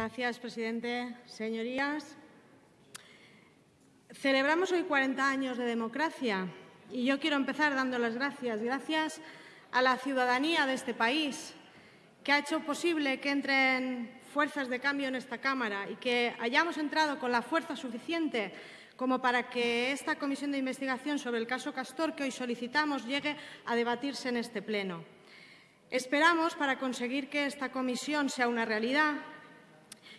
Gracias, presidente. Señorías, celebramos hoy 40 años de democracia y yo quiero empezar dando las gracias. Gracias a la ciudadanía de este país que ha hecho posible que entren fuerzas de cambio en esta Cámara y que hayamos entrado con la fuerza suficiente como para que esta comisión de investigación sobre el caso Castor que hoy solicitamos llegue a debatirse en este Pleno. Esperamos, para conseguir que esta comisión sea una realidad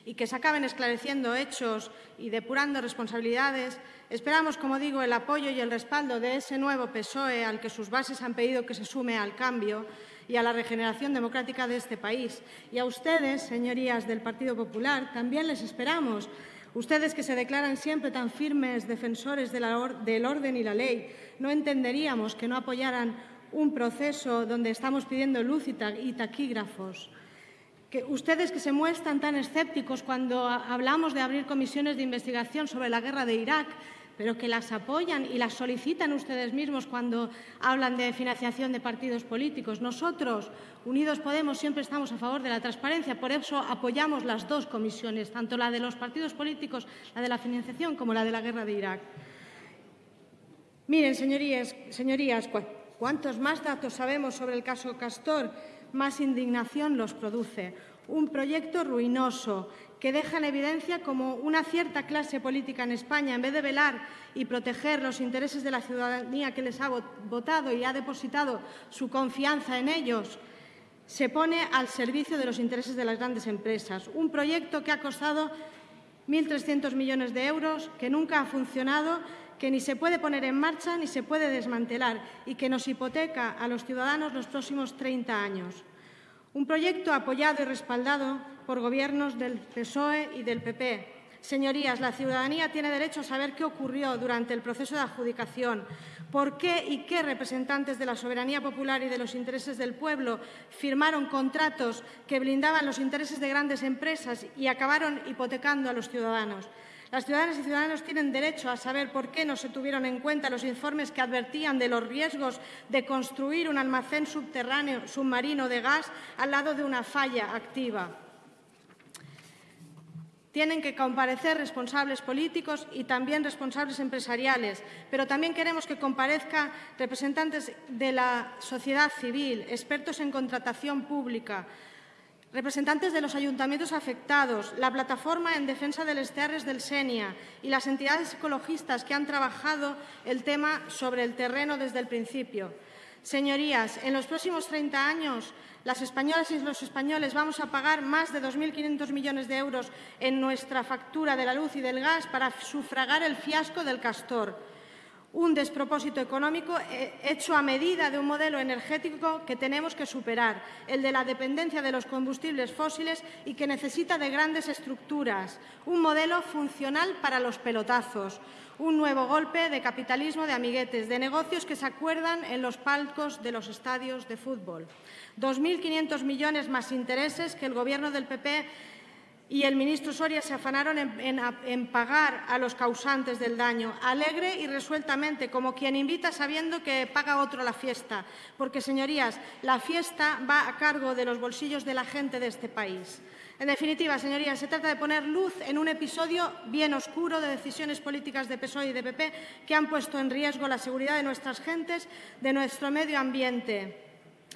y que se acaben esclareciendo hechos y depurando responsabilidades, esperamos, como digo, el apoyo y el respaldo de ese nuevo PSOE al que sus bases han pedido que se sume al cambio y a la regeneración democrática de este país. Y a ustedes, señorías del Partido Popular, también les esperamos. Ustedes que se declaran siempre tan firmes defensores del orden y la ley, no entenderíamos que no apoyaran un proceso donde estamos pidiendo luz y taquígrafos. Que ustedes que se muestran tan escépticos cuando hablamos de abrir comisiones de investigación sobre la guerra de Irak, pero que las apoyan y las solicitan ustedes mismos cuando hablan de financiación de partidos políticos. Nosotros, Unidos Podemos, siempre estamos a favor de la transparencia, por eso apoyamos las dos comisiones, tanto la de los partidos políticos, la de la financiación, como la de la guerra de Irak. Miren, señorías, señorías cuantos más datos sabemos sobre el caso Castor, más indignación los produce. Un proyecto ruinoso que deja en evidencia cómo una cierta clase política en España, en vez de velar y proteger los intereses de la ciudadanía que les ha votado y ha depositado su confianza en ellos, se pone al servicio de los intereses de las grandes empresas. Un proyecto que ha costado 1.300 millones de euros, que nunca ha funcionado, que ni se puede poner en marcha ni se puede desmantelar y que nos hipoteca a los ciudadanos los próximos 30 años. Un proyecto apoyado y respaldado por gobiernos del PSOE y del PP. Señorías, la ciudadanía tiene derecho a saber qué ocurrió durante el proceso de adjudicación, por qué y qué representantes de la soberanía popular y de los intereses del pueblo firmaron contratos que blindaban los intereses de grandes empresas y acabaron hipotecando a los ciudadanos. Las ciudadanas y ciudadanos tienen derecho a saber por qué no se tuvieron en cuenta los informes que advertían de los riesgos de construir un almacén subterráneo submarino de gas al lado de una falla activa. Tienen que comparecer responsables políticos y también responsables empresariales, pero también queremos que comparezcan representantes de la sociedad civil, expertos en contratación pública, representantes de los ayuntamientos afectados, la plataforma en defensa del Estearres del Senia y las entidades ecologistas que han trabajado el tema sobre el terreno desde el principio. Señorías, en los próximos 30 años, las españolas y los españoles vamos a pagar más de 2.500 millones de euros en nuestra factura de la luz y del gas para sufragar el fiasco del castor un despropósito económico eh, hecho a medida de un modelo energético que tenemos que superar, el de la dependencia de los combustibles fósiles y que necesita de grandes estructuras, un modelo funcional para los pelotazos, un nuevo golpe de capitalismo de amiguetes, de negocios que se acuerdan en los palcos de los estadios de fútbol. 2.500 millones más intereses que el Gobierno del PP y el ministro Soria se afanaron en, pagar a los causantes del daño, alegre y resueltamente, como quien invita sabiendo que paga otro la fiesta. Porque, señorías, la fiesta va a cargo de los bolsillos de la gente de este país. En definitiva, señorías, se trata de poner luz en un episodio bien oscuro de decisiones políticas de PSOE y de PP que han puesto en riesgo la seguridad de nuestras gentes, de nuestro medio ambiente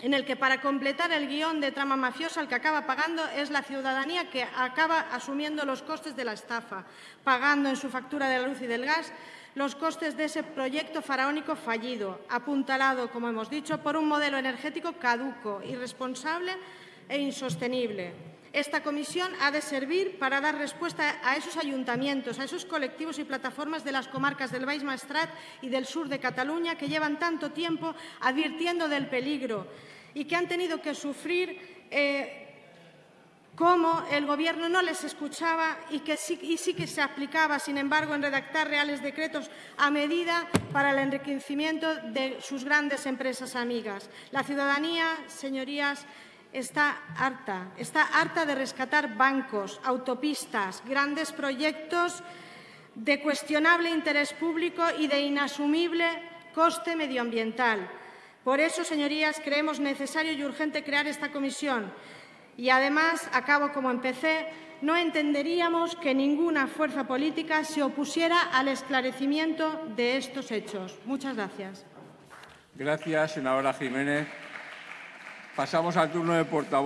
en el que para completar el guion de trama mafiosa el que acaba pagando es la ciudadanía que acaba asumiendo los costes de la estafa, pagando en su factura de la luz y del gas los costes de ese proyecto faraónico fallido, apuntalado, como hemos dicho, por un modelo energético caduco, irresponsable e insostenible. Esta comisión ha de servir para dar respuesta a esos ayuntamientos, a esos colectivos y plataformas de las comarcas del Baix Maestrat y del sur de Cataluña que llevan tanto tiempo advirtiendo del peligro y que han tenido que sufrir eh, cómo el Gobierno no les escuchaba y que sí, y sí que se aplicaba, sin embargo, en redactar reales decretos a medida para el enriquecimiento de sus grandes empresas amigas. La ciudadanía, señorías, está harta, está harta de rescatar bancos, autopistas, grandes proyectos de cuestionable interés público y de inasumible coste medioambiental. Por eso, señorías, creemos necesario y urgente crear esta comisión Y además, acabo como empecé, no entenderíamos que ninguna fuerza política se opusiera al esclarecimiento de estos hechos. Muchas gracias. Gracias, senadora Jiménez. Pasamos al turno de portavoz.